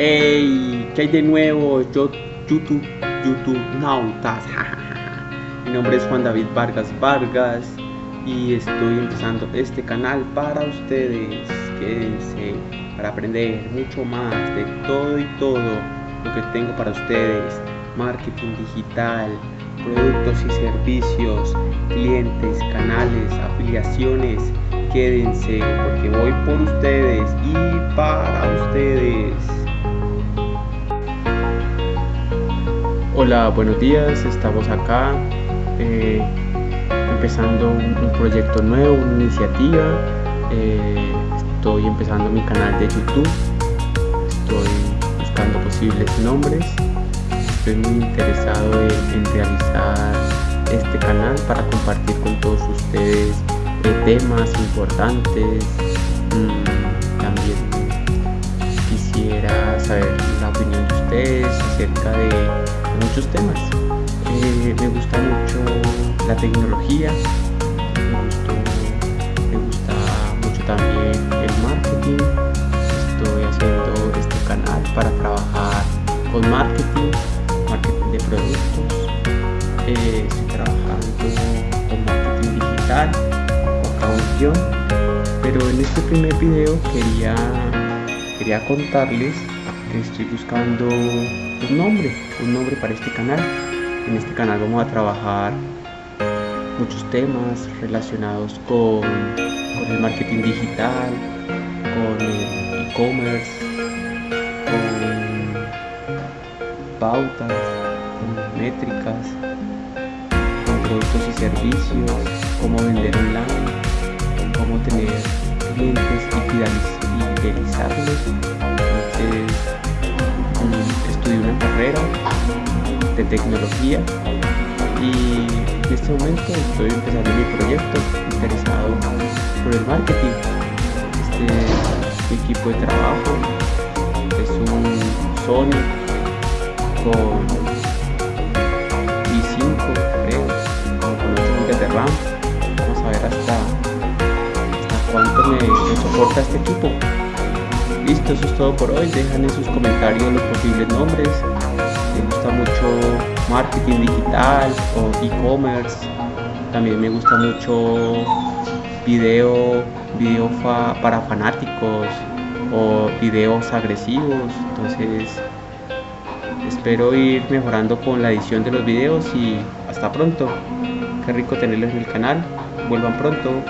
Hey, ¿qué hay de nuevo? Yo, YouTube, YouTube Nautas. Mi nombre es Juan David Vargas Vargas y estoy empezando este canal para ustedes. Quédense para aprender mucho más de todo y todo lo que tengo para ustedes. Marketing digital, productos y servicios, clientes, canales, afiliaciones. Quédense porque voy por ustedes y para ustedes. Hola, buenos días, estamos acá eh, empezando un, proyecto nuevo, una iniciativa. Eh, estoy empezando mi canal de YouTube, estoy buscando posibles nombres, estoy muy interesado en, realizar este canal para compartir con todos ustedes eh, temas importantes. Mm, también quisiera saber la opinión de ustedes acerca de muchos temas. Eh, me gusta mucho la tecnología, me, gusta mucho también el marketing. Estoy haciendo este canal para trabajar con marketing, marketing de productos. Eh, estoy trabajando con marketing digital, con pero en este primer video quería, quería contarles estoy buscando un nombre, un nombre para este canal. En este canal vamos a trabajar muchos temas relacionados con, el marketing digital, con el e-commerce, con pautas, con métricas, con productos y servicios, cómo vender online, cómo tener clientes y fidelizarlos. De tecnología y en este momento estoy empezando mi proyecto interesado por el marketing. Este equipo de trabajo, es un Sony con i5 creo, con 8 GB de RAM. Vamos a ver hasta, hasta cuánto me soporta este equipo. Listo, eso es todo por hoy. Dejan en sus comentarios los posibles nombres. Me gusta mucho marketing digital o e-commerce. También me gusta mucho video, video para fanáticos o videos agresivos. Entonces espero ir mejorando con la edición de los videos y hasta pronto. Qué rico tenerlos en el canal. Vuelvan pronto.